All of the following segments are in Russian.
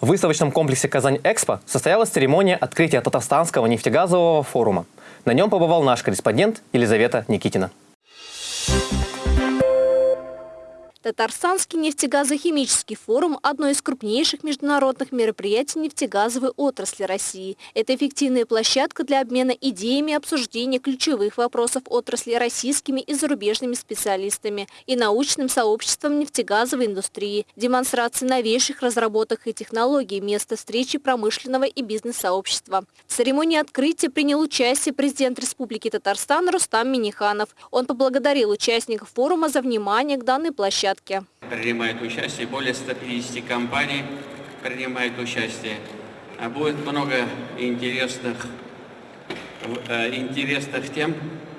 В выставочном комплексе «Казань-Экспо» состоялась церемония открытия Татарстанского нефтегазового форума. На нем побывал наш корреспондент Елизавета Никитина. Татарстанский нефтегазохимический форум – одно из крупнейших международных мероприятий нефтегазовой отрасли России. Это эффективная площадка для обмена идеями и обсуждения ключевых вопросов отрасли российскими и зарубежными специалистами и научным сообществом нефтегазовой индустрии, демонстрации новейших разработок и технологий, место встречи промышленного и бизнес-сообщества. В церемонии открытия принял участие президент Республики Татарстан Рустам Миниханов. Он поблагодарил участников форума за внимание к данной площадке площадке. Принимает участие более 150 компаний, принимает участие. А будет много интересных, э, интересных тем,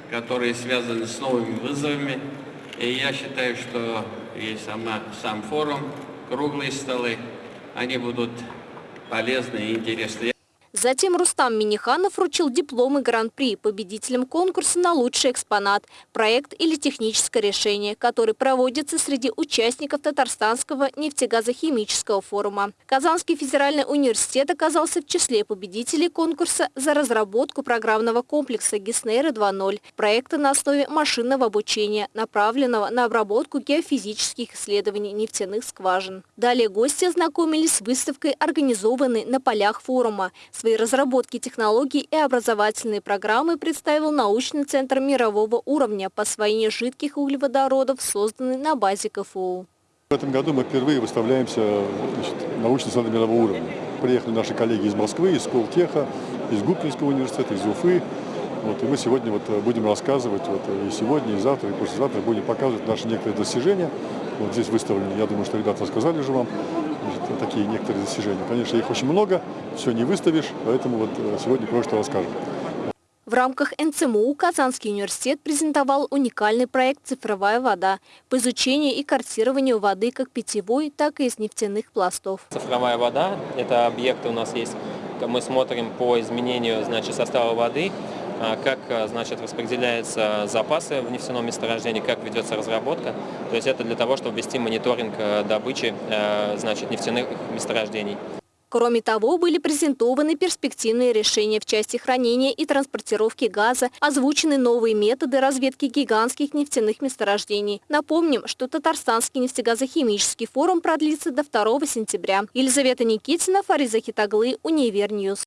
которые связаны с новыми вызовами. И я считаю, что и сама, сам форум, круглые столы, они будут полезны и интересны. Затем Рустам Миниханов вручил дипломы Гран-при победителям конкурса на лучший экспонат, проект или техническое решение, который проводится среди участников Татарстанского нефтегазохимического форума. Казанский федеральный университет оказался в числе победителей конкурса за разработку программного комплекса Гиснейра 2.0, проекта на основе машинного обучения, направленного на обработку геофизических исследований нефтяных скважин. Далее гости ознакомились с выставкой, организованной на полях форума – Свои разработки технологий и образовательные программы представил научный центр мирового уровня по освоению жидких углеводородов, созданный на базе КФУ. В этом году мы впервые выставляемся значит, научный центр мирового уровня. Приехали наши коллеги из Москвы, из Сколтеха, из Губкинского университета, из Уфы. Вот, и мы сегодня вот будем рассказывать, вот, и сегодня, и завтра, и послезавтра будем показывать наши некоторые достижения. Вот здесь выставлены, я думаю, что ребята рассказали же вам, значит, такие некоторые достижения. Конечно, их очень много, все не выставишь, поэтому вот э, сегодня кое-что расскажем. В рамках НЦМУ Казанский университет презентовал уникальный проект «Цифровая вода» по изучению и картированию воды как питьевой, так и из нефтяных пластов. Цифровая вода – это объекты у нас есть. Мы смотрим по изменению значит, состава воды, как а, значит, распределяются запасы в нефтяном месторождении, как ведется разработка. То есть это для того, чтобы вести мониторинг а, добычи значит, нефтяных месторождений. Кроме того, были презентованы перспективные решения в части хранения и транспортировки газа, озвучены новые методы разведки гигантских нефтяных месторождений. Напомним, что Татарстанский нефтегазохимический форум продлится до 2 сентября. Елизавета Никитина, Фариза Хитаглы, Univer News.